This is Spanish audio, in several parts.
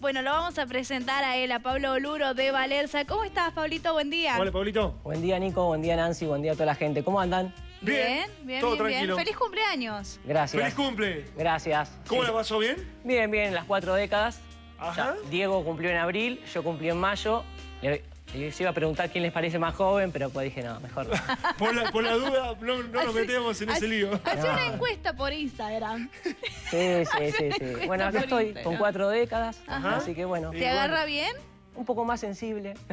Bueno, lo vamos a presentar a él, a Pablo Oluro de Valerza. ¿Cómo estás, Pablito? Buen día. Hola, Pablito. Buen día, Nico. Buen día, Nancy. Buen día a toda la gente. ¿Cómo andan? Bien, bien, todo bien, bien. tranquilo. Feliz cumpleaños. Gracias. ¡Feliz cumple! Gracias. ¿Cómo Sí. la pasó bien? Bien, bien, las cuatro décadas. Ajá. Ya, Diego cumplió en abril, yo cumplí en mayo. Le, les iba a preguntar quién les parece más joven, pero pues dije, no, mejor no. Por la, por la duda, no, no nos metemos en ese lío. Hace una No. encuesta por Instagram. Sí, sí, sí, sí. Bueno, acá estoy Instagram. con cuatro décadas, Ajá. así que bueno. ¿Te agarra bien? un poco más sensible.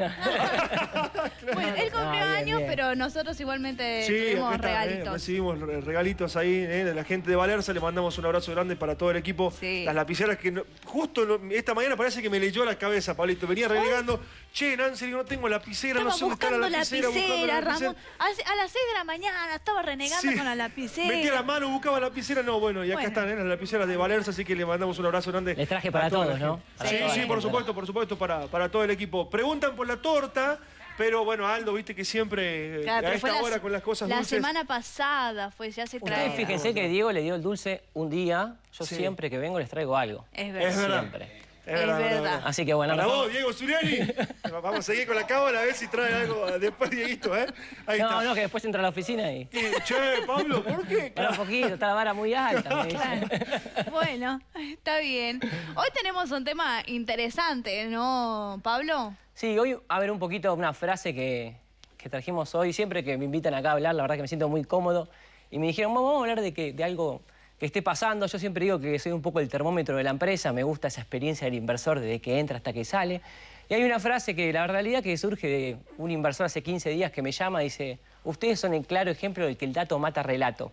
Bueno, él cumplió Ah, bien, años, bien. pero nosotros igualmente Sí, tuvimos eh, regalitos. recibimos re- regalitos ahí eh, de la gente de Valerza. Le mandamos un abrazo grande para todo el equipo. Sí. Las lapiceras que no- justo no- esta mañana parece que me leyó la cabeza, Pablito. Venía renegando. Che, Nancy, no tengo lapicera, Estaba no sé dónde está la lapicera. lapicera, buscando la lapicera. Ramón. A las 6 de la mañana estaba renegando Sí. con la lapicera. Metía la mano, buscaba la lapicera. No, bueno, y acá Bueno. están eh, las lapiceras de Valerza, así que le mandamos un abrazo grande. Les traje para la todos, ¿no? Para Sí, la sí, por supuesto, por supuesto, para, para todo el equipo. Preguntan por la torta, pero bueno, Aldo, viste que siempre eh, Claro, a esta la- hora con las cosas La dulces. semana pasada fue, ya se trae. Ustedes fíjense que Diego le dio el dulce un día. Yo Sí. siempre que vengo les traigo algo. Es Es verdad. verdad. Siempre. Es verdad, verdad. Así que bueno, Para vos, Diego Zuriani. Vamos a seguir con la cámara a ver si trae algo después, Dieguito, ¿eh? Ahí No, está. no, que después entra a la oficina y... Che, Pablo, ¿por qué? Para un poquito, está la vara muy alta, me. Bueno, está bien. Hoy tenemos un tema interesante, ¿no, Pablo? Sí, hoy a ver un poquito una frase que, que trajimos hoy. Siempre que me invitan acá a hablar, la verdad que me siento muy cómodo. Y me dijeron, vamos a hablar de, que, de algo que esté pasando. Yo siempre digo que soy un poco el termómetro de la empresa. Me gusta esa experiencia del inversor desde que entra hasta que sale. Y hay una frase que la realidad que surge de un inversor hace 15 días que me llama y dice, ustedes son el claro ejemplo de que el dato mata relato.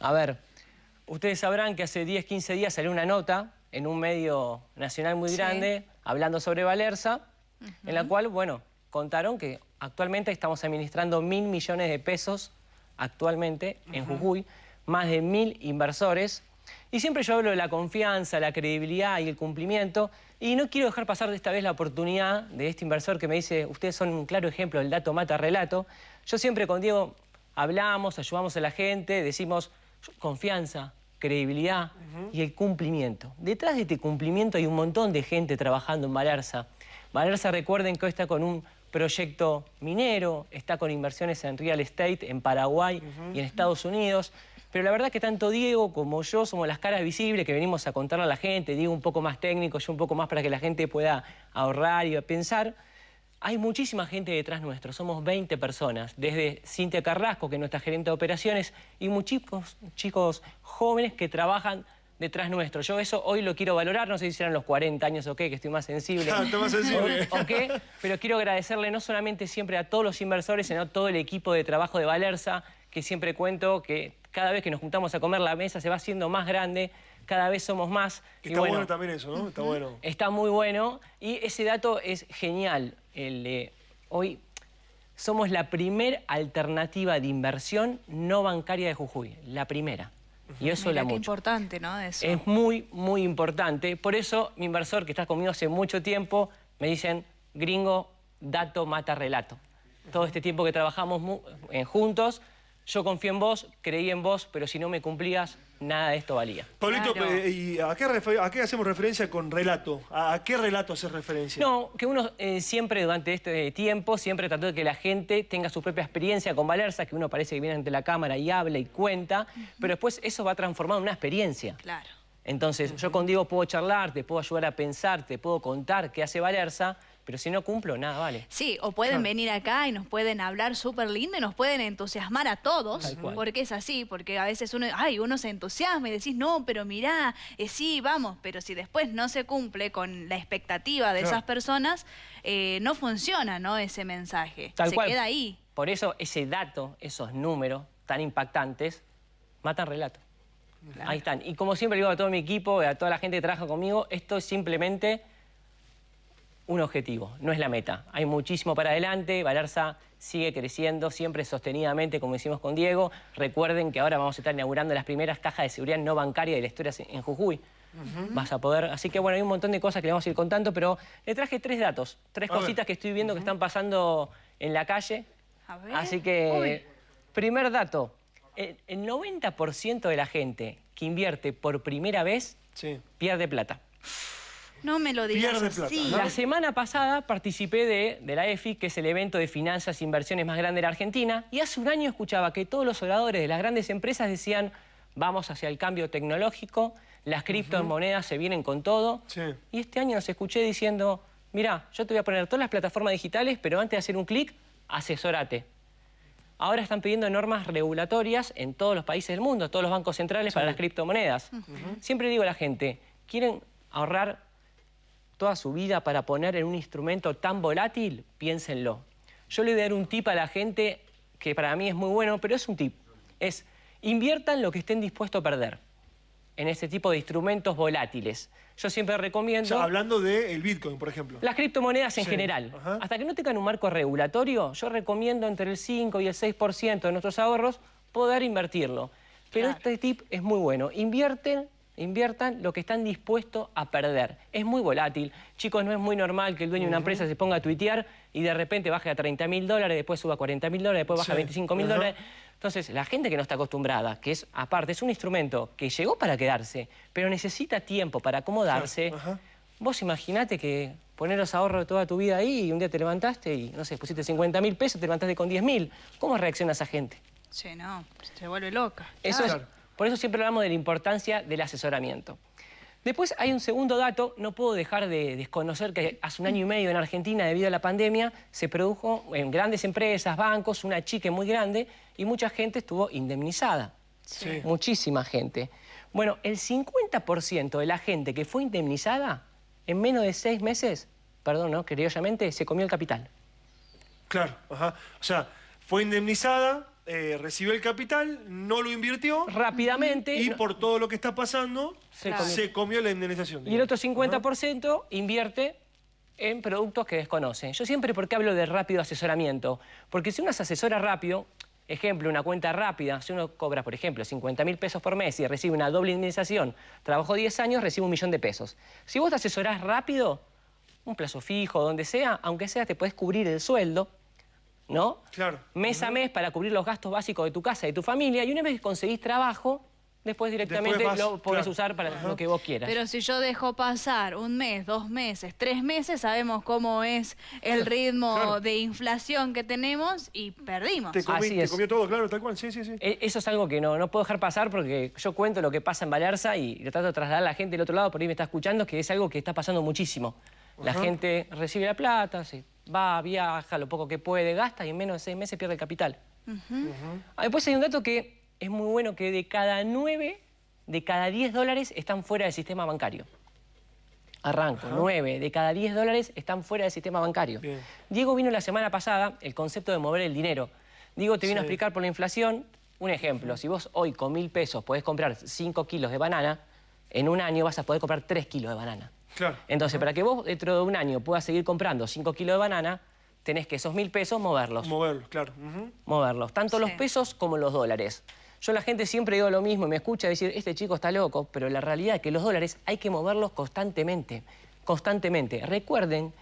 A ver, ustedes sabrán que hace 10, 15 días salió una nota en un medio nacional muy Sí. grande hablando sobre Valerza, en la cual, bueno, contaron que actualmente estamos administrando mil millones de pesos actualmente en Jujuy, más de mil inversores. Y siempre yo hablo de la confianza, la credibilidad y el cumplimiento. Y no quiero dejar pasar de esta vez la oportunidad de este inversor que me dice, ustedes son un claro ejemplo del dato mata relato. Yo siempre con Diego hablamos, ayudamos a la gente, decimos confianza, credibilidad y el cumplimiento. Detrás de este cumplimiento hay un montón de gente trabajando en Valerza. Valerza, recuerden que hoy está con un proyecto minero, está con inversiones en real estate en Paraguay y en Estados Unidos. Pero la verdad que tanto Diego como yo somos las caras visibles que venimos a contarle a la gente. Diego un poco más técnico, yo un poco más para que la gente pueda ahorrar y pensar. Hay muchísima gente detrás nuestro, somos 20 personas, desde Cintia Carrasco, que es nuestra gerente de operaciones, y muchos chicos jóvenes que trabajan detrás nuestro. Yo eso hoy lo quiero valorar, no sé si serán los 40 años o qué, que estoy más sensible. Ah, está más sensible. o qué, pero quiero agradecerle no solamente siempre a todos los inversores, sino a todo el equipo de trabajo de Valerza, que siempre cuento que cada vez que nos juntamos a comer la mesa se va haciendo más grande, cada vez somos más. y Está bueno, también eso, ¿no? Está bueno. Está muy bueno y ese dato es genial. El, hoy somos la primer alternativa de inversión no bancaria de Jujuy, la primera. Y eso Mirá la qué mucho. importante, ¿no? Eso. Es muy, muy importante. Por eso mi inversor que está conmigo hace mucho tiempo me dicen, gringo, dato mata relato. Todo este tiempo que trabajamos juntos, yo confío en vos, creí en vos, pero si no me cumplías, nada de esto valía. Pablito, Claro. eh, ¿y a qué, refer- a qué hacemos referencia con relato? ¿A, a qué relato haces referencia? No, que uno eh, siempre durante este tiempo, siempre trató de que la gente tenga su propia experiencia con Valerza, que uno parece que viene ante la cámara y habla y cuenta, pero después eso va transformado en una experiencia. Claro. Entonces, yo con Diego puedo charlar, te puedo ayudar a pensar, te puedo contar qué hace Valerza, pero si no cumplo, nada vale. Sí, o pueden venir acá y nos pueden hablar súper lindo y nos pueden entusiasmar a todos, porque es así, porque a veces uno, ay, uno se entusiasma y decís, no, pero mirá, eh, sí, vamos, pero si después no se cumple con la expectativa de esas personas, eh, no funciona, ¿no? Ese mensaje. Tal se cual. queda ahí. Por eso ese dato, esos números tan impactantes, matan relato. Ahí están. Y como siempre digo a todo mi equipo, a toda la gente que trabaja conmigo, esto es simplemente un objetivo, no es la meta. Hay muchísimo para adelante, Valerza sigue creciendo siempre sostenidamente, como hicimos con Diego. Recuerden que ahora vamos a estar inaugurando las primeras cajas de seguridad no bancaria de la historia en Jujuy. Vas a poder... Así que bueno, hay un montón de cosas que le vamos a ir contando, pero le traje tres datos, tres A ver. cositas que estoy viendo que están pasando en la calle. A ver. Así que, primer dato, el, el 90% de la gente que invierte por primera vez Sí. pierde plata. No me lo digas Pierde así. plata, ¿no? La semana pasada participé de, de la EFI, que es el evento de finanzas e inversiones más grande de la Argentina, y hace un año escuchaba que todos los oradores de las grandes empresas decían vamos hacia el cambio tecnológico, las criptomonedas se vienen con todo. Sí. Y este año nos escuché diciendo, mira, yo te voy a poner todas las plataformas digitales, pero antes de hacer un clic, asesórate. Ahora están pidiendo normas regulatorias en todos los países del mundo, todos los bancos centrales para las criptomonedas. Siempre digo a la gente, ¿quieren ahorrar toda su vida para poner en un instrumento tan volátil? Piénsenlo. Yo le voy a dar un tip a la gente que para mí es muy bueno, pero es un tip. Es, inviertan lo que estén dispuestos a perder en este tipo de instrumentos volátiles. Yo siempre O recomiendo... sea, hablando del Bitcoin, por ejemplo. Las criptomonedas en Sí, general. ajá. Hasta que no tengan un marco regulatorio, yo recomiendo entre el 5 y el 6% de nuestros ahorros poder invertirlo. Pero Claro. este tip es muy bueno. Invierten, inviertan lo que están dispuestos a perder. Es muy volátil. Chicos, no es muy normal que el dueño de una empresa se ponga a tuitear y de repente baje a 30 mil dólares, después suba a 40 mil dólares, después baja a Sí, 25 mil dólares. Entonces, la gente que no está acostumbrada, que es aparte, es un instrumento que llegó para quedarse, pero necesita tiempo para acomodarse. Vos imaginate que poner los ahorros de toda tu vida ahí y un día te levantaste y, no sé, pusiste 50 mil pesos, te levantaste con 10 mil. ¿Cómo reacciona esa gente? Sí, no, se vuelve loca. Eso Claro. es, por eso siempre hablamos de la importancia del asesoramiento. Después hay un segundo dato, no puedo dejar de desconocer que hace un año y medio en Argentina, debido a la pandemia, se produjo en grandes empresas, bancos, una chique muy grande y mucha gente estuvo indemnizada. Sí. Muchísima gente. Bueno, el 50% de la gente que fue indemnizada, en menos de seis meses, perdón, ¿no? Criolllamente, se comió el capital. Claro, ajá. O sea, fue indemnizada, eh, recibió el capital, no lo invirtió Rápidamente. y no- por todo lo que está pasando Se comió. comió. la indemnización. Y el otro digamos. 50% invierte en productos que desconoce. Yo siempre, ¿por qué hablo de rápido asesoramiento? Porque si uno se asesora rápido, ejemplo, una cuenta rápida, si uno cobra, por ejemplo, 50 mil pesos por mes y recibe una doble indemnización, trabajó 10 años, recibe un millón de pesos. Si vos te asesorás rápido, un plazo fijo, donde sea, aunque sea, te puedes cubrir el sueldo, ¿no? Claro. Mes a mes para cubrir los gastos básicos de tu casa y de tu familia, y una vez que conseguís trabajo, después directamente vas, lo podés claro. usar para lo que vos quieras. Pero si yo dejo pasar un mes, dos meses, tres meses, sabemos cómo es el ritmo Claro. de inflación que tenemos y perdimos. Te, comí- Así te es. comió todo, claro, tal cual. Sí, sí, sí. E- Eso es algo que no, no puedo dejar pasar porque yo cuento lo que pasa en Valerza y lo trato de trasladar a la gente del otro lado, por ahí me está escuchando, que es algo que está pasando muchísimo. La Ajá. gente recibe la plata, se va, viaja, lo poco que puede, gasta y en menos de seis meses pierde el capital. Ah, Después hay un dato que es muy bueno, que de cada nueve, de cada 10 dólares están fuera del sistema bancario. Arranco, nueve de cada 10 dólares están fuera del sistema bancario. Bien. Diego vino la semana pasada, el concepto de mover el dinero. Diego te vino a explicar por la inflación, un ejemplo, si vos hoy con mil pesos podés comprar 5 kilos de banana, en un año vas a poder comprar 3 kilos de banana. Claro. Entonces, para que vos dentro de un año puedas seguir comprando 5 kilos de banana, tenés que esos mil pesos moverlos Moverlo, claro. Moverlos, tanto los pesos como los dólares. Yo la gente siempre digo lo mismo y me escucha decir, este chico está loco, pero la realidad es que los dólares hay que moverlos constantemente, constantemente. Recuerden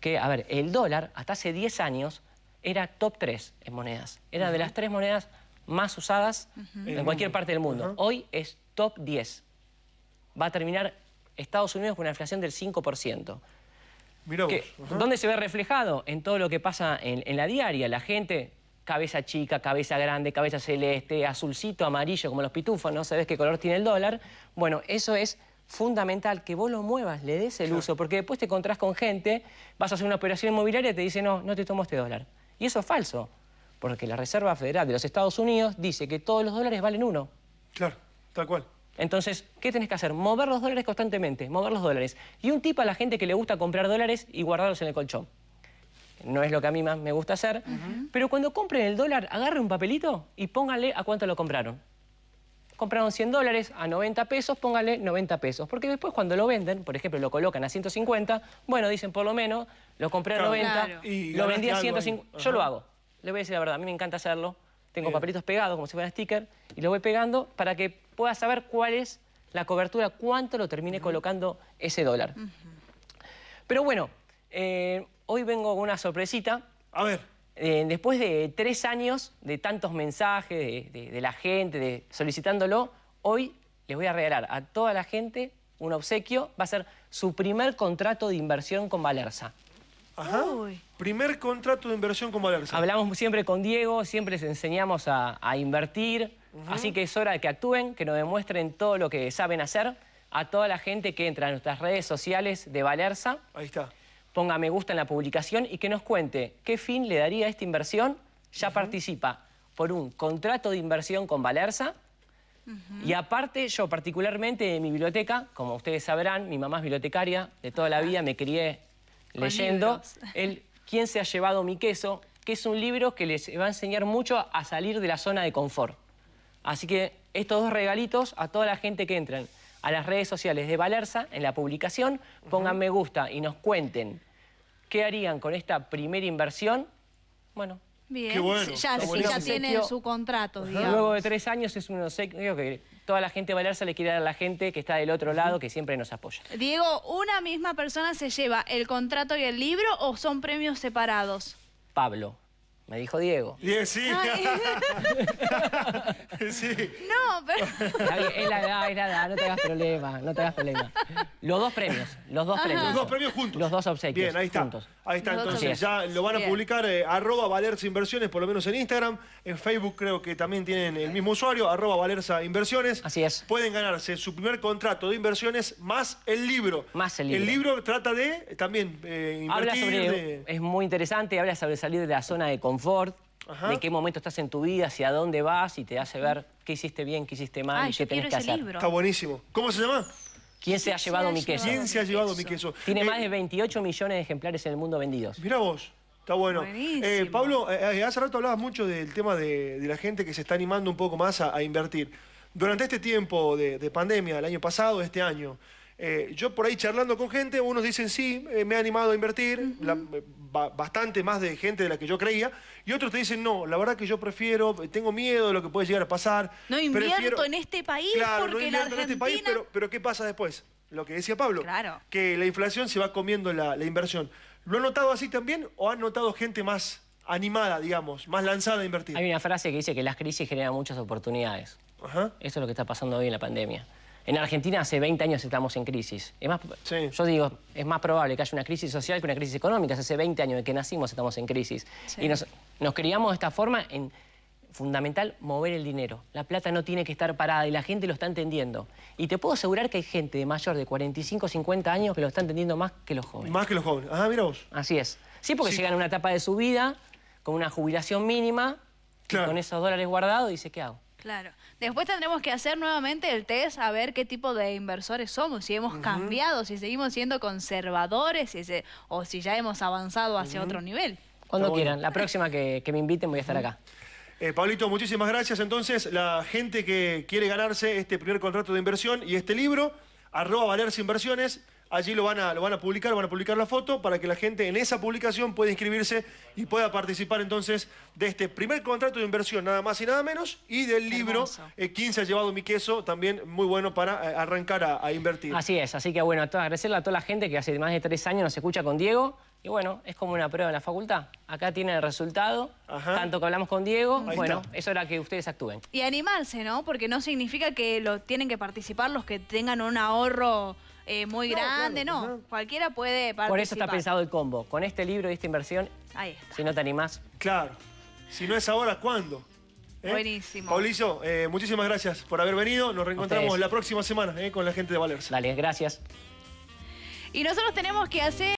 que, a ver, el dólar hasta hace 10 años era top 3 en monedas. Era de las tres monedas más usadas en cualquier parte del mundo. Hoy es top 10. Va a terminar Estados Unidos con una inflación del 5%. Mirá vos. Que-. ¿Dónde se ve reflejado? En todo lo que pasa en, en la diaria. La gente, cabeza chica, cabeza grande, cabeza celeste, azulcito, amarillo, como los pitufos, no sabes qué color tiene el dólar. Bueno, eso es fundamental, que vos lo muevas, le des el uso, porque después te encontrás con gente, vas a hacer una operación inmobiliaria y te dice, no, no te tomo este dólar. Y eso es falso, porque la Reserva Federal de los Estados Unidos dice que todos los dólares valen uno. Claro, tal cual. Entonces, ¿qué tenés que hacer? Mover los dólares constantemente, mover los dólares. Y un tip a la gente que le gusta comprar dólares y guardarlos en el colchón. No es lo que a mí más me gusta hacer, pero cuando compren el dólar, agarre un papelito y póngale a cuánto lo compraron. Compraron 100 dólares a 90 pesos, póngale 90 pesos. Porque después cuando lo venden, por ejemplo, lo colocan a 150, bueno, dicen por lo menos, lo compré a Claro. 90, Claro. Y lo vendí a algo ahí. 150. Yo lo hago. Le voy a decir la verdad, a mí me encanta hacerlo. Tengo Bien. papelitos pegados como si fueran sticker y lo voy pegando para que pueda saber cuál es la cobertura, cuánto lo termine colocando ese dólar. Pero bueno, eh, hoy vengo con una sorpresita. A ver, Eh, después de tres años de tantos mensajes de, de- de la gente, de solicitándolo, hoy les voy a regalar a toda la gente un obsequio, va a ser su primer contrato de inversión con Valerza. Ajá. Uy. Primer contrato de inversión con Valerza. Hablamos siempre con Diego, siempre les enseñamos a, a invertir, así que es hora de que actúen, que nos demuestren todo lo que saben hacer. A toda la gente que entra a nuestras redes sociales de Valerza, Ahí está. ponga me gusta en la publicación y que nos cuente qué fin le daría a esta inversión. Ya participa por un contrato de inversión con Valerza. Y aparte, yo particularmente de mi biblioteca, como ustedes sabrán, mi mamá es bibliotecaria, de toda la vida me crié leyendo libros. el ¿Quién se ha llevado mi queso? que es un libro que les va a enseñar mucho a salir de la zona de confort. Así que estos dos regalitos a toda la gente que entren a las redes sociales de Valerza, en la publicación, pongan me gusta y nos cuenten qué harían con esta primera inversión. Bueno, Bien, Qué bueno, ya, sí, ya tiene su contrato, digamos. luego de tres años es un obsequio que toda la gente de Valerza le quiere dar a la gente que está del otro lado, que siempre nos apoya. Diego, ¿una misma persona se lleva el contrato y el libro o son premios separados? Pablo, me dijo Diego. Sí. No, pero... Es la edad, es la edad, no te hagas problema, no te hagas problema. Los dos premios, los dos premios. Los dos premios juntos. Los dos obsequios. Bien, ahí está. juntos. Ahí está, Los entonces ya lo van a Bien. publicar eh, arroba Valerza Inversiones, por lo menos en Instagram. En Facebook creo que también tienen el mismo usuario, arroba Valerza Inversiones. Así es. Pueden ganarse su primer contrato de inversiones más el libro. Más el libro. El libro trata de también eh, Habla invertir. sobre, de- es muy interesante, habla sobre salir de la zona de confort, Ajá. de qué momento estás en tu vida, hacia dónde vas y te hace ver qué hiciste bien, qué hiciste mal Ay, y qué tenés que hacer. libro. Está buenísimo. ¿Cómo se llama? ¿Quién se ha llevado mi queso? ¿Quién se ha llevado mi queso? Tiene Eh, más de 28 millones de ejemplares en el mundo vendidos. Mirá vos, está bueno. Buenísimo. Eh, Pablo, eh, eh, hace rato hablabas mucho del tema de, de la gente que se está animando un poco más a, a invertir. Durante este tiempo de, de pandemia, el año pasado, este año, eh, yo por ahí charlando con gente, unos dicen sí, eh, me he animado a invertir, la- eh, ba- bastante más de gente de la que yo creía, y otros te dicen no, la verdad que yo prefiero, tengo miedo de lo que puede llegar a pasar. No invierto prefiero- en este país Claro, no porque la invierto en este país, pero, pero ¿qué pasa después? Lo que decía Pablo, Claro. que la inflación se va comiendo la, la inversión. ¿Lo han notado así también o han notado gente más animada, digamos, más lanzada a invertir? Hay una frase que dice que las crisis generan muchas oportunidades. Ajá. Eso es lo que está pasando hoy en la pandemia. En Argentina hace 20 años estamos en crisis. Es más, Sí. Yo digo, es más probable que haya una crisis social que una crisis económica. Hace 20 años de que nacimos estamos en crisis. Sí. Y nos, nos criamos de esta forma en fundamental mover el dinero. La plata no tiene que estar parada y la gente lo está entendiendo. Y te puedo asegurar que hay gente de mayor de 45 50 años que lo está entendiendo más que los jóvenes. Más que los jóvenes. Ah, mira vos. Así es. Sí, porque Sí. llegan a una etapa de su vida con una jubilación mínima Claro. y con esos dólares guardados dice, ¿qué hago? Claro. Después tendremos que hacer nuevamente el test a ver qué tipo de inversores somos, si hemos cambiado, si seguimos siendo conservadores si se- o si ya hemos avanzado hacia otro nivel. Cuando bueno. quieran. La próxima que, que me inviten voy a estar acá. Eh, Pablito, muchísimas gracias. Entonces, la gente que quiere ganarse este primer contrato de inversión y este libro, arroba Valerse Inversiones, allí lo van, a, lo van a publicar, van a publicar la foto para que la gente en esa publicación pueda inscribirse y pueda participar entonces de este primer contrato de inversión, nada más y nada menos, y del libro eh, 15 ha llevado mi queso, también muy bueno para eh, arrancar a, a invertir. Así es, así que bueno, a toda- agradecerle a toda la gente que hace más de tres años nos escucha con Diego. Y bueno, es como una prueba en la facultad. Acá tienen el resultado, Ajá. tanto que hablamos con Diego. Ahí bueno, está. es hora que ustedes actúen. Y animarse, ¿no? Porque no significa que lo tienen que participar los que tengan un ahorro eh, muy No, grande, claro, no. Cualquiera puede participar. Por eso está pensado el combo. Con este libro y esta inversión, Ahí está. si no te animás, Claro. Si no es ahora, ¿cuándo? ¿Eh? Buenísimo. Paulillo, eh, muchísimas gracias por haber venido. Nos reencontramos ustedes. la próxima semana eh, con la gente de Valerse. dale, gracias. Y nosotros tenemos que hacer...